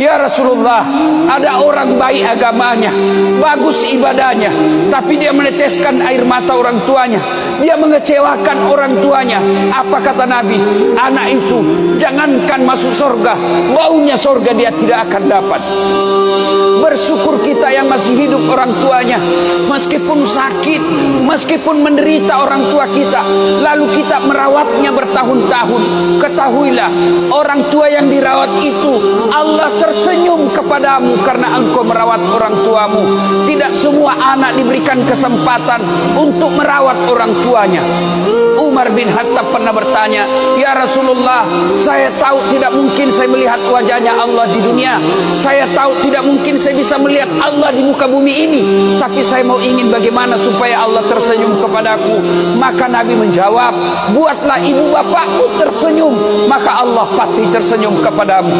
Ya Rasulullah, ada orang baik agamanya, bagus ibadahnya, tapi dia meneteskan air mata orang tuanya. Dia mengecewakan orang tuanya. Apa kata Nabi? Anak itu jangankan masuk surga, baunya surga dia tidak akan dapat. Bersyukur kita yang masih hidup orang tuanya, meskipun sakit, meskipun menderita orang tua kita, lalu kita merawatnya bertahun-tahun. Ketahuilah, orang tua yang dirawat itu Allah tersenyum kepadamu karena engkau merawat orang tuamu. Tidak semua anak diberikan kesempatan untuk merawat orang tuanya. Umar bin Khattab pernah bertanya, "Ya Rasulullah, saya tahu tidak mungkin saya melihat wajahnya Allah di dunia. Saya tahu tidak mungkin saya bisa melihat Allah di muka bumi ini, tapi saya mau ingin bagaimana supaya Allah tersenyum kepadaku." Maka Nabi menjawab, "Buatlah ibu bapakmu tersenyum, maka Allah pasti tersenyum kepadamu."